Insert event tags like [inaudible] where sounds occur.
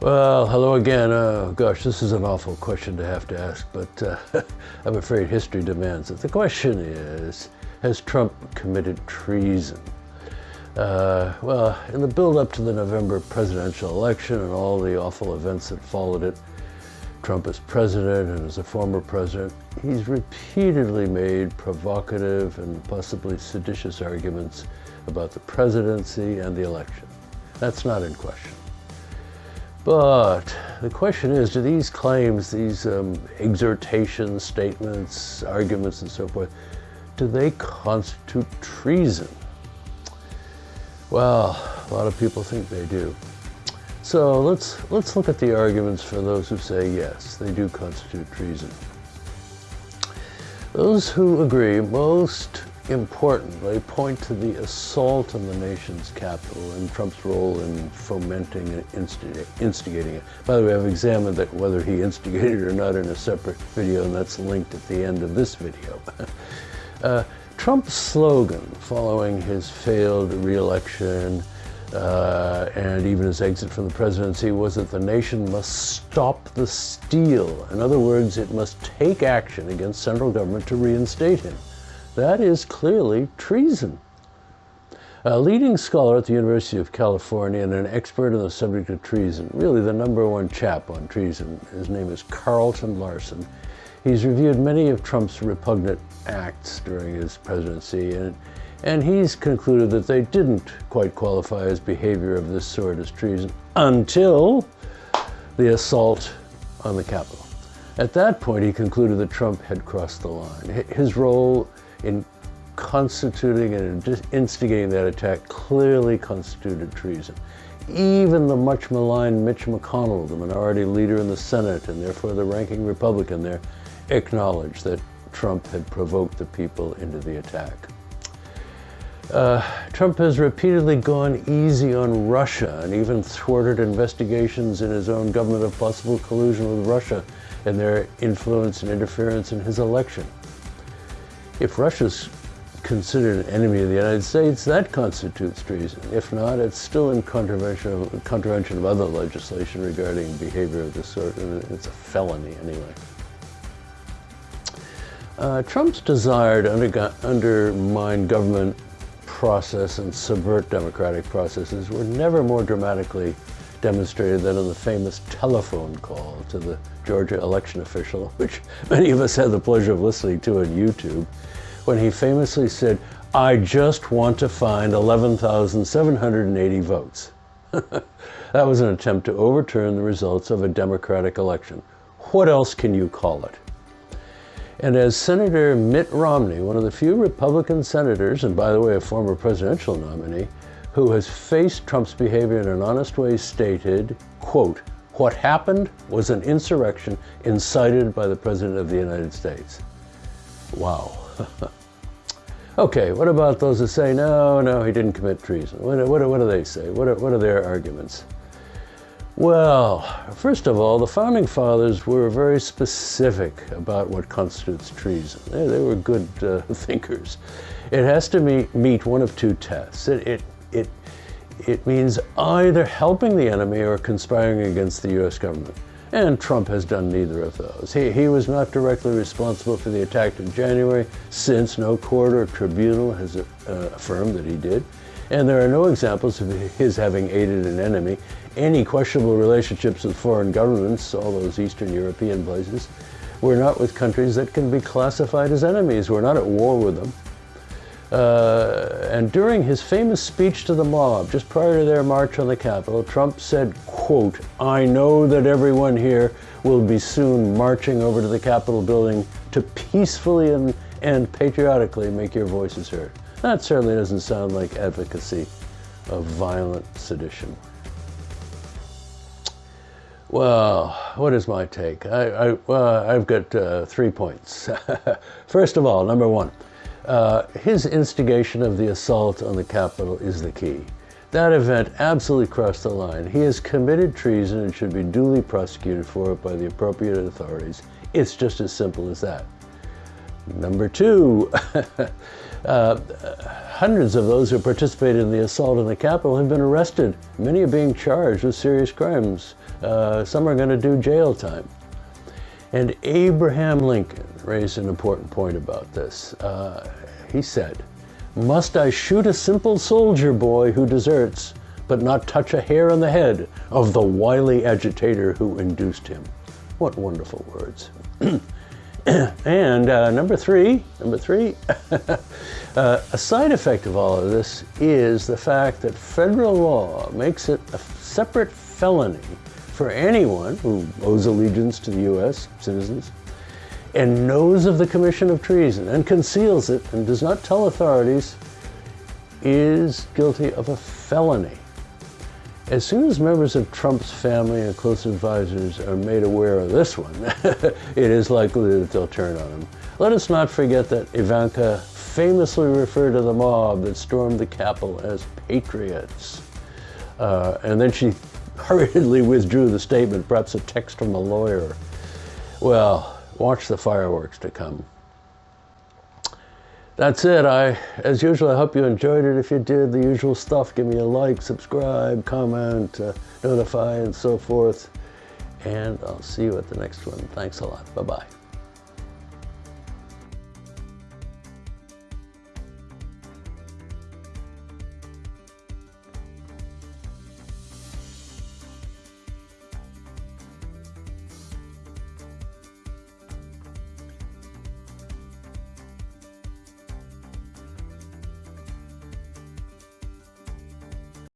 Well, hello again. Uh, gosh, this is an awful question to have to ask, but uh, [laughs] I'm afraid history demands it. The question is, has Trump committed treason? Uh, well, in the build-up to the November presidential election and all the awful events that followed it, Trump as president and as a former president, he's repeatedly made provocative and possibly seditious arguments about the presidency and the election. That's not in question. But the question is, do these claims, these um, exhortations, statements, arguments, and so forth, do they constitute treason? Well, a lot of people think they do. So let's, let's look at the arguments for those who say yes, they do constitute treason. Those who agree most importantly point to the assault on the nation's capital and Trump's role in fomenting and instigating it. By the way, I've examined that whether he instigated it or not in a separate video, and that's linked at the end of this video. [laughs] uh, Trump's slogan following his failed reelection uh, and even his exit from the presidency was that the nation must stop the steal. In other words, it must take action against central government to reinstate him. That is clearly treason. A leading scholar at the University of California and an expert on the subject of treason, really the number one chap on treason, his name is Carlton Larson. He's reviewed many of Trump's repugnant acts during his presidency, and, and he's concluded that they didn't quite qualify as behavior of this sort as treason until the assault on the Capitol. At that point, he concluded that Trump had crossed the line. His role in constituting and instigating that attack clearly constituted treason. Even the much maligned Mitch McConnell, the minority leader in the Senate and therefore the ranking Republican there, acknowledged that Trump had provoked the people into the attack. Uh, Trump has repeatedly gone easy on Russia and even thwarted investigations in his own government of possible collusion with Russia and their influence and interference in his election. If Russia's considered an enemy of the United States, that constitutes treason. If not, it's still in contravention of, contravention of other legislation regarding behavior of this sort, and it's a felony anyway. Uh, Trump's desire to undermine government process and subvert democratic processes were never more dramatically demonstrated than in the famous telephone call to the Georgia election official, which many of us had the pleasure of listening to on YouTube, when he famously said, I just want to find 11,780 votes. [laughs] that was an attempt to overturn the results of a Democratic election. What else can you call it? And as Senator Mitt Romney, one of the few Republican senators, and by the way, a former presidential nominee, who has faced Trump's behavior in an honest way stated, quote, what happened was an insurrection incited by the President of the United States. Wow. [laughs] okay, what about those who say, no, no, he didn't commit treason? What, what, what do they say? What are, what are their arguments? Well, first of all, the Founding Fathers were very specific about what constitutes treason. They, they were good uh, [laughs] thinkers. It has to meet, meet one of two tests. It, it, it, it means either helping the enemy or conspiring against the U.S. government. And Trump has done neither of those. He, he was not directly responsible for the attack in January, since no court or tribunal has uh, affirmed that he did. And there are no examples of his having aided an enemy. Any questionable relationships with foreign governments, all those Eastern European places, were not with countries that can be classified as enemies. We're not at war with them. Uh, and during his famous speech to the mob, just prior to their march on the Capitol, Trump said, quote, I know that everyone here will be soon marching over to the Capitol building to peacefully and, and patriotically make your voices heard. That certainly doesn't sound like advocacy of violent sedition. Well, what is my take? I, I, I've got uh, three points. [laughs] First of all, number one, uh, his instigation of the assault on the Capitol is the key. That event absolutely crossed the line. He has committed treason and should be duly prosecuted for it by the appropriate authorities. It's just as simple as that. Number two, [laughs] Uh, hundreds of those who participated in the assault on the Capitol have been arrested. Many are being charged with serious crimes. Uh, some are going to do jail time. And Abraham Lincoln raised an important point about this. Uh, he said, Must I shoot a simple soldier boy who deserts, but not touch a hair on the head of the wily agitator who induced him? What wonderful words. [clears throat] and uh, number three, number three, [laughs] uh, a side effect of all of this is the fact that federal law makes it a separate felony for anyone who owes allegiance to the U.S. citizens and knows of the commission of treason and conceals it and does not tell authorities is guilty of a felony. As soon as members of Trump's family and close advisors are made aware of this one, [laughs] it is likely that they'll turn on him. Let us not forget that Ivanka famously referred to the mob that stormed the Capitol as patriots. Uh, and then she hurriedly withdrew the statement, perhaps a text from a lawyer. Well, watch the fireworks to come that's it. I, as usual, I hope you enjoyed it. If you did, the usual stuff, give me a like, subscribe, comment, uh, notify, and so forth. And I'll see you at the next one. Thanks a lot. Bye-bye.